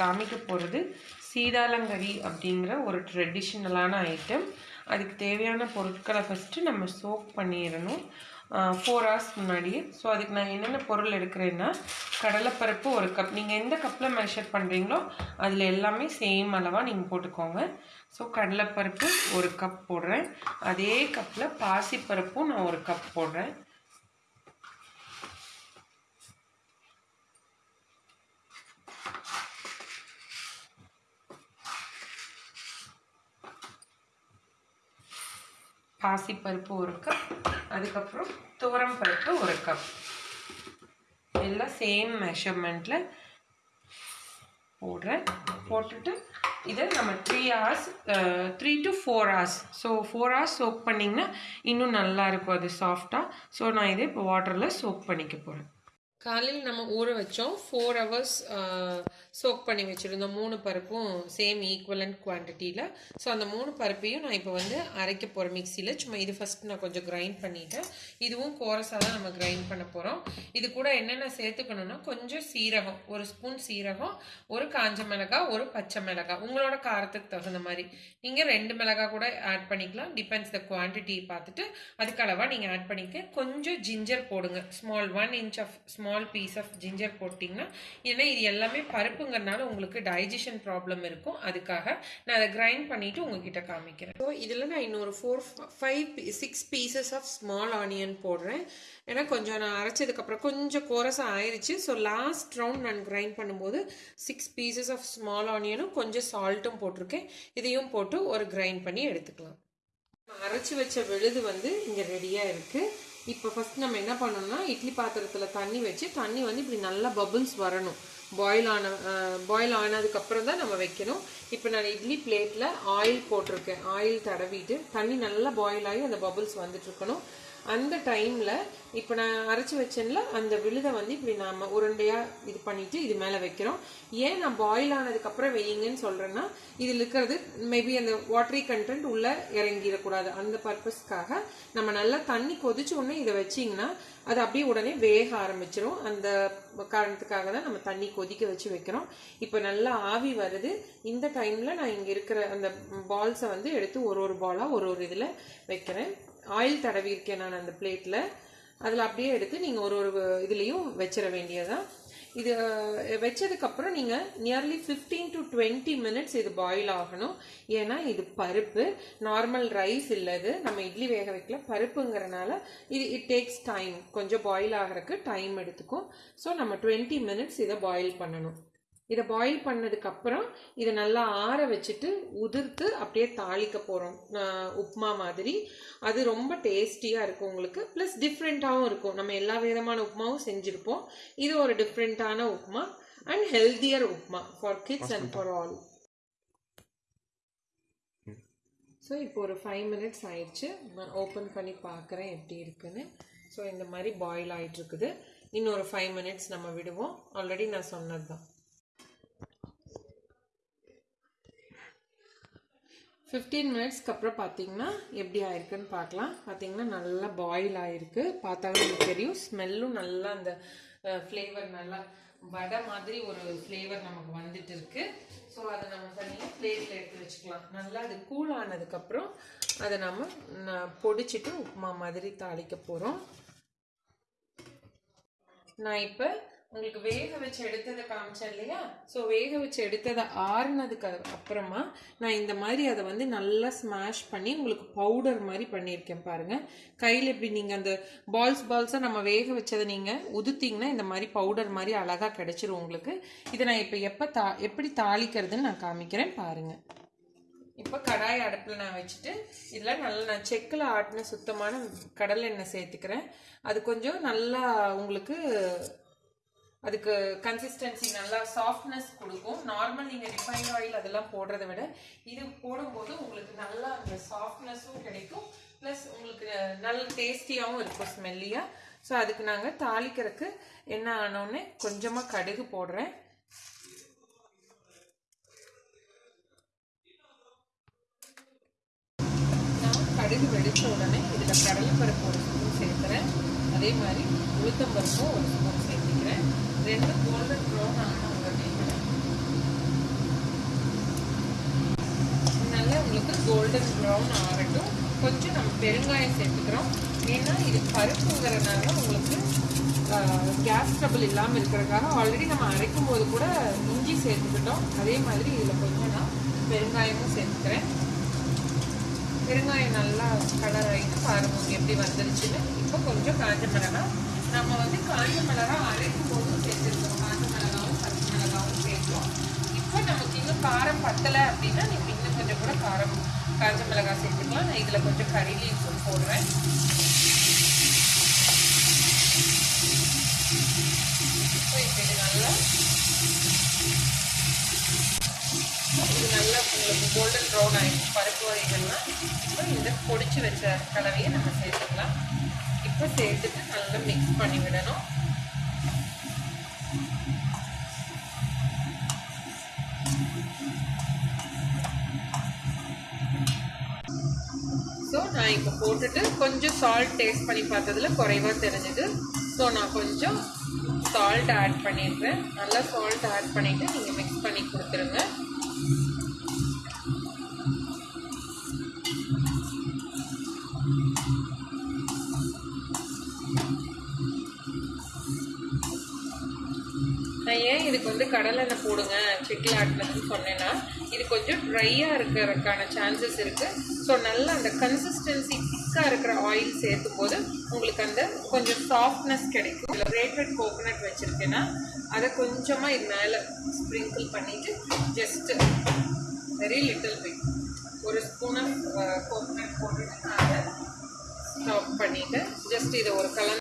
காமிக்க போகிறது சீதாலங்கரி அப்படிங்கிற ஒரு ட்ரெடிஷ்னலான ஐட்டம் அதுக்கு தேவையான பொருட்களை ஃபஸ்ட்டு நம்ம சோக் பண்ணிடணும். ஃபோர் ஹவர்ஸ் முன்னாடியே. ஸோ அதுக்கு நான் என்னென்ன பொருள் எடுக்கிறேன்னா கடலைப்பருப்பு ஒரு கப் நீங்கள் எந்த கப்பில் மெஷர் பண்ணுறீங்களோ அதில் எல்லாமே சேம் அளவாக நீங்கள் போட்டுக்கோங்க. ஸோ கடலைப்பருப்பு ஒரு கப் போடுறேன். அதே கப்பில் பாசிப்பருப்பும் நான் ஒரு கப் போடுறேன். பாசிப்பருப்பு ஒரு கப் அதுக்கப்புறம் துவரம் பருப்பு ஒரு கப் எல்லாம் சேம் மெஷர்மெண்ட்டில் போடுறேன். போட்டுட்டு இதை நம்ம three hours three to four hours so four hours soak பண்ணிங்கன்னா இன்னும் நல்லா இருக்கும். அது சாஃப்டாக ஸோ நான் இதை இப்போ வாட்டரில் சோக் பண்ணிக்க போகிறேன் காலையில் நம்ம ஊற வச்சோம். ஃபோர் ஹவர்ஸ் சோக் பண்ணி வச்சுருந்தோம் மூணு பருப்பும் சேம் ஈக்குவலண்ட் குவான்டிட்டியில் ஸோ அந்த மூணு பருப்பையும் நான் இப்போ வந்து அரைக்க போகிறேன் மிக்சியில் சும்மா இது ஃபஸ்ட் நான் கொஞ்சம் கிரைண்ட் பண்ணிவிட்டேன் இதுவும் கோரஸாக தான் நம்ம கிரைண்ட் பண்ண போகிறோம் இது கூட என்னென்ன சேர்த்துக்கணும்னா கொஞ்சம் சீரகம் ஒரு ஸ்பூன் சீரகம் ஒரு காஞ்ச மிளகா ஒரு பச்சை மிளகா உங்களோட காரத்துக்கு தகுந்த மாதிரி. நீங்கள் ரெண்டு மிளகா கூட ஆட் பண்ணிக்கலாம். டிபெண்ட்ஸ் த குவான்டிட்டி பார்த்துட்டு அதுக்கு அளவாக நீங்கள் ஆட் பண்ணிக்க. கொஞ்சம் ஜிஞ்சர் போடுங்க. Small one inch of small piece of ginger போட்டிங்கன்னா ஏன்னா இது எல்லாமே பருப்புங்கிறனால உங்களுக்கு டைஜஷன் ப்ராப்ளம் இருக்கும். அதுக்காக நான் அதை கிரைண்ட் பண்ணிவிட்டு உங்ககிட்ட காமிக்கிறேன். ஸோ இதில் நான் இன்னொரு four five six pieces of small onion போடுறேன். ஏன்னா கொஞ்சம் நான் அரைச்சதுக்கப்புறம் கொஞ்சம் கோரஸாக ஆயிடுச்சு ஸோ லாஸ்ட் ரவுண்ட் நான் கிரைண்ட் பண்ணும்போது சிக்ஸ் பீசஸ் ஆஃப் ஸ்மால் ஆனியனும் கொஞ்சம் சால்ட்டும் போட்டிருக்கேன். இதையும் போட்டு ஒரு கிரைண்ட் பண்ணி எடுத்துக்கலாம். அரைச்சி வச்ச விழுது வந்து இங்கே ரெடியாக இருக்குது இப்போ ஃபஸ்ட் நம்ம என்ன பண்ணணும்னா இட்லி பாத்திரத்தில் தண்ணி வச்சு தண்ணி வந்து இப்படி நல்லா பபுள்ஸ் வரணும். பாயில் ஆன பாயில் ஆனதுக்கப்புறம் தான் நம்ம வைக்கணும். இப்போ நான் இட்லி பிளேட்டில் ஆயில் போட்டிருக்கேன். ஆயில் தடவிட்டு தண்ணி நல்லா பாயில் ஆகி அந்த பபுள்ஸ் வந்துட்டுருக்கணும். அந்த டைமில் இப்போ நான் அரைச்சி வச்சேன்ல அந்த விழுதை வந்து இப்படி நாம் உருண்டையாக இது பண்ணிவிட்டு இது மேலே வைக்கிறோம். ஏன் நான் பாயில் ஆனதுக்கப்புறம் வெயிங்கன்னு சொல்கிறேன்னா இதில் இருக்கிறது மேபி அந்த வாட்டரி கண்டென்ட் உள்ளே இறங்கிடக்கூடாது. அந்த பர்பஸ்க்காக நம்ம நல்லா தண்ணி கொதிச்ச உடனே இதை வச்சிங்கன்னா அது அப்படியே உடனே வேக ஆரம்பிச்சிடும் அந்த காரணத்துக்காக தான் நம்ம தண்ணி கொதிக்க வச்சு வைக்கிறோம். இப்போ நல்லா ஆவி வருது. இந்த டைமில் நான் இங்கே இருக்கிற அந்த பால்ஸை வந்து எடுத்து ஒரு ஒரு பாலாக ஒரு ஒரு இதில் வைக்கிறேன். ஆயில் தடவி இருக்கேன் நான் அந்த பிளேட்டில் அதில் அப்படியே எடுத்து நீங்கள் ஒரு ஒரு இதுலேயும் வச்சிட வேண்டியதான் இது வச்சதுக்கப்புறம் நீங்கள் nearly fifteen to twenty minutes இது பாயில் ஆகணும். ஏன்னா இது பருப்பு. நார்மல் ரைஸ் இல்லது நம்ம இட்லி வேக வைக்கல. பருப்புங்கிறனால இது இட் டேக்ஸ் டைம் கொஞ்சம் பாயில் ஆகிறதுக்கு டைம் எடுத்துக்கும். ஸோ நம்ம டுவெண்ட்டி மினிட்ஸ் இதை பாயில் பண்ணணும். இதை பாயில் பண்ணதுக்கப்புறம் இதை நல்லா ஆற வச்சுட்டு உதிர்த்து அப்படியே தாளிக்க போகிறோம் உப்மா மாதிரி. அது ரொம்ப டேஸ்டியாக இருக்கும் உங்களுக்கு. ப்ளஸ் டிஃப்ரெண்ட்டாகவும் இருக்கும். நம்ம எல்லா விதமான உப்மாவும் செஞ்சுருப்போம். இது ஒரு டிஃப்ரெண்ட்டான upma and healthier upma for kids and for all so இப்போ ஒரு ஃபைவ் மினிட்ஸ் ஆயிடுச்சு. நான் ஓப்பன் பண்ணி பார்க்குறேன் எப்படி இருக்குன்னு. ஸோ இந்த மாதிரி பாயில் ஆகிட்டுருக்குது இன்னொரு ஃபைவ் மினிட்ஸ் நம்ம விடுவோம். ஆல்ரெடி நான் சொன்னது தான் ஃபிஃப்டீன் மினிட்ஸ்க்கு அப்புறம் பார்த்தீங்கன்னா எப்படி ஆயிருக்குன்னு பார்க்கலாம் பார்த்தீங்கன்னா நல்லா பாயில் ஆயிருக்கு. பார்த்தாலும் உங்களுக்கு தெரியும். ஸ்மெல்லும் நல்லா அந்த ஃப்ளேவர் நல்லா வடை மாதிரி ஒரு ஃப்ளேவர் நமக்கு வந்துட்டு இருக்கு. ஸோ அதை நம்ம தனியாக பிளேட்டில் எடுத்து வச்சுக்கலாம். நல்லா அது கூல் ஆனதுக்கப்புறம் அதை நம்ம பொடிச்சிட்டு உப்புமா மாதிரி தாளிக்க போகிறோம் நான் இப்போ உங்களுக்கு வேக வச்சு எடுத்ததை காமிச்சேன் இல்லையா? ஸோ வேக வச்சு எடுத்ததை ஆறுனதுக்கு அப்புறமா நான் இந்த மாதிரி அதை வந்து நல்லா ஸ்மாஷ் பண்ணி உங்களுக்கு பவுடர் மாதிரி பண்ணியிருக்கேன் பாருங்கள் கையில் இப்படி நீங்கள் அந்த பால்ஸ் பால்ஸாக நம்ம வேக வச்சதை நீங்கள் உதுத்திங்கன்னா இந்த மாதிரி பவுடர் மாதிரி அழகாக கிடச்சிரும் உங்களுக்கு. இதை நான் இப்போ எப்போ தா எப்படி தாளிக்கிறதுன்னு நான் காமிக்கிறேன் பாருங்கள் இப்போ கடாய் அடுப்பில் நான் வச்சுட்டு இதில் நல்லா நான் செக்கில் ஆட்டின சுத்தமான கடலை எண்ணெய் சேர்த்துக்கிறேன். அது கொஞ்சம் நல்லா உங்களுக்கு அதுக்கு கன்சிஸ்டன்சி நல்லா சாஃப்ட்னஸ் கொடுக்கும். நார்மல் நீங்கள் ரிஃபைன் ஆயில் அதெல்லாம் போடுறத விட இது போடும்போது உங்களுக்கு நல்லா அந்த சாஃப்ட்னஸும் கிடைக்கும். ப்ளஸ் உங்களுக்கு நல்ல டேஸ்டியாகவும் இருக்கும் ஸ்மெல்லியாக ஸோ அதுக்கு நாங்கள் தாளிக்கிறதுக்கு என்ன ஆனோடனே கொஞ்சமாக கடுகு போடுறேன். நான் கடுகு வெடித்த உடனே இதில் கடலைப்பருப்பு ஒரு ஸ்பூன் சேர்த்துறேன் அதே மாதிரி உளுத்தம்பருப்பும் ஒரு ஸ்பூன் சேர்த்துக்கிறேன் ரெண்டு கோல்டன் ப்ரௌன் ஆகணும் நல்லா உங்களுக்கு கோல்டன் ப்ரௌன் ஆகட்டும் கொஞ்சம் நம்ம பெருங்காயம் சேர்த்துக்கிறோம். ஏன்னா இது பருப்புங்கிறதுனால உங்களுக்கு கேஸ் ட்ரபிள் இல்லாமல் இருக்கிறதுக்காக ஆல்ரெடி நம்ம அரைக்கும் போது கூட இஞ்சி சேர்த்துக்கிட்டோம். அதே மாதிரி இதில் கொஞ்சம் நான் பெருங்காயமும் சேர்த்துக்கிறேன். பெருங்காயம் நல்லா கலர் ஆகிட்டு பாருங்க எப்படி வந்துருச்சுன்னு. இப்போ கொஞ்சம் காஞ்ச மிளகாய் நம்ம வந்து காஞ்ச மிளகா அரைக்கும் போதும் சேர்த்துருக்கோம். காஞ்ச மிளகாவும் பச்சை மிளகாவும் சேர்த்தோம் இப்போ நமக்கு இன்னும் காரம் பத்தலை அப்படின்னா நீங்கள் இன்னும் கொஞ்சம் கூட காரம் காஞ்ச மிளகா சேர்த்துக்கலாம். நான் இதில் கொஞ்சம் கறி லீவ்ஸும் போடுவேன் இப்போ இப்போ இது நல்லா இது நல்லா உங்களுக்கு கோல்டன் ப்ரௌன் ஆகிடுச்சு பருப்பு வகைகள்லாம். இப்போ இந்த பொடிச்சு வச்ச கலவையை நம்ம சேர்த்துக்கலாம். இப்போ சேர்த்துட்டு நல்லா மிக்ஸ் பண்ணி விடணும். ஸோ நான் இப்போ போட்டுட்டு கொஞ்சம் சால்ட் டேஸ்ட் பண்ணி பார்த்ததுல குறைவாக தெரிஞ்சுது. ஸோ நான் கொஞ்சம் சால்ட் ஆட் பண்ணிடுறேன். நல்லா சால்ட் ஆட் பண்ணிவிட்டு நீங்கள் மிக்ஸ் பண்ணி கொடுத்துருங்க. நான் வந்து கடலெண்ணெய் போடுங்க செட்டில் ஆட்டினதுன்னு சொன்னேன்னா இது கொஞ்சம் ட்ரையாக இருக்கிறதுக்கான சான்சஸ் இருக்குது ஸோ நல்லா அந்த கன்சிஸ்டன்சி திக்காக இருக்கிற ஆயில் சேர்த்தும் போது உங்களுக்கு அந்த கொஞ்சம் சாஃப்ட்னஸ் கிடைக்கும். இதில் கிரேட்டட் கோகோனட் வச்சுருக்கேன்னா அதை கொஞ்சமாக இது மேலே ஸ்ப்ரிங்கிள் பண்ணிவிட்டு ஜஸ்ட்டு வெரி லிட்டில் பிட் ஒரு ஸ்பூன் ஆஃப் கோகோனட் போட்டுட்டு நான் அதை ஸ்டாப் பண்ணிவிட்டு ஜஸ்ட் இதை ஒரு கலந்து